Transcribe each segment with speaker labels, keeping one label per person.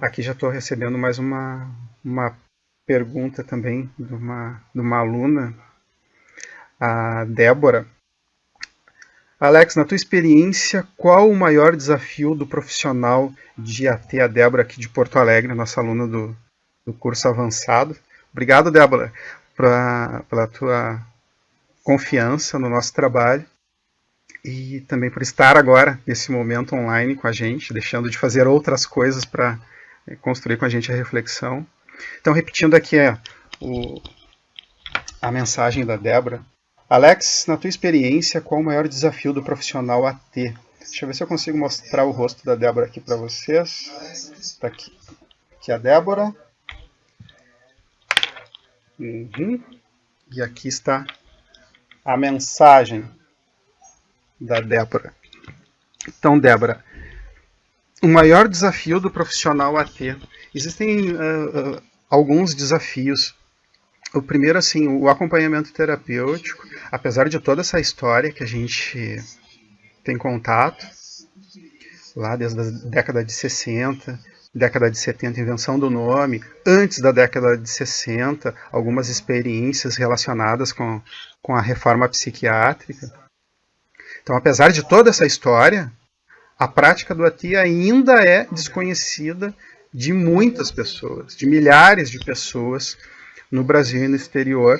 Speaker 1: Aqui já estou recebendo mais uma, uma pergunta também de uma, de uma aluna, a Débora. Alex, na tua experiência, qual o maior desafio do profissional de AT, a Débora aqui de Porto Alegre, nossa aluna do, do curso avançado? Obrigado, Débora, pra, pela tua confiança no nosso trabalho e também por estar agora, nesse momento online com a gente, deixando de fazer outras coisas para construir com a gente a reflexão. Então, repetindo aqui é, o, a mensagem da Débora. Alex, na tua experiência, qual o maior desafio do profissional a ter? Deixa eu ver se eu consigo mostrar o rosto da Débora aqui para vocês. Está aqui. aqui a Débora. Uhum. E aqui está a mensagem da Débora. Então, Débora, o maior desafio do profissional a ter. Existem uh, uh, alguns desafios. O primeiro, assim, o acompanhamento terapêutico, apesar de toda essa história que a gente tem contato, lá desde a década de 60, década de 70, invenção do nome, antes da década de 60, algumas experiências relacionadas com, com a reforma psiquiátrica. Então, apesar de toda essa história, a prática do ATI ainda é desconhecida de muitas pessoas, de milhares de pessoas no Brasil e no exterior.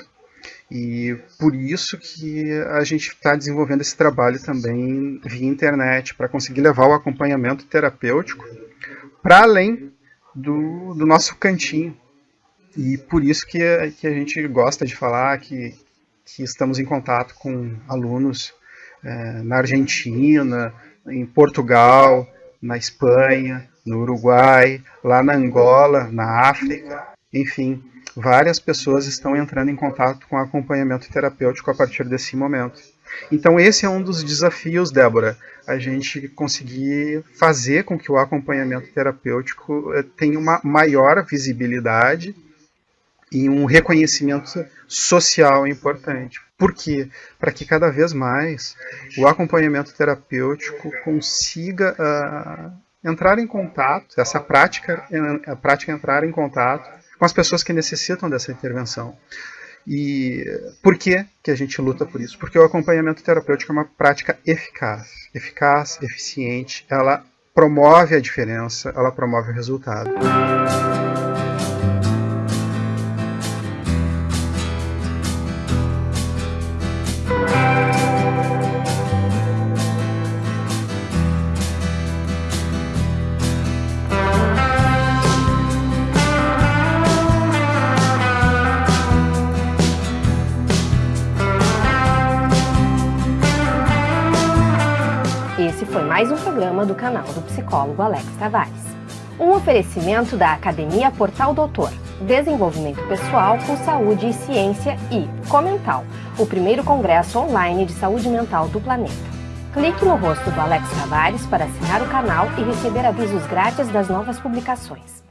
Speaker 1: E por isso que a gente está desenvolvendo esse trabalho também via internet, para conseguir levar o acompanhamento terapêutico para além do, do, nosso cantinho. E por isso que, que a gente gosta de falar que, que estamos em contato com alunos é, na Argentina, em Portugal, na Espanha, no Uruguai, lá na Angola, na África, enfim, várias pessoas estão entrando em contato com acompanhamento terapêutico a partir desse momento. Então esse é um dos desafios, Débora, a gente conseguir fazer com que o acompanhamento terapêutico eh, tenha uma maior visibilidade e um reconhecimento social importante. Por quê? Para que cada vez mais o acompanhamento terapêutico consiga uh, entrar em contato, essa prática, a prática entrar em contato com as pessoas que necessitam dessa intervenção. E por que, que a gente luta por isso? Porque o acompanhamento terapêutico é uma prática eficaz, eficaz, eficiente, ela promove a diferença, ela promove o resultado.
Speaker 2: Esse foi mais um programa do canal do psicólogo Alex Tavares. Um oferecimento da Academia Portal Doutor, Desenvolvimento Pessoal com Saúde e Ciência e Comental, o primeiro congresso online de saúde mental do planeta. Clique no rosto do Alex Tavares para assinar o canal e receber avisos grátis das novas publicações.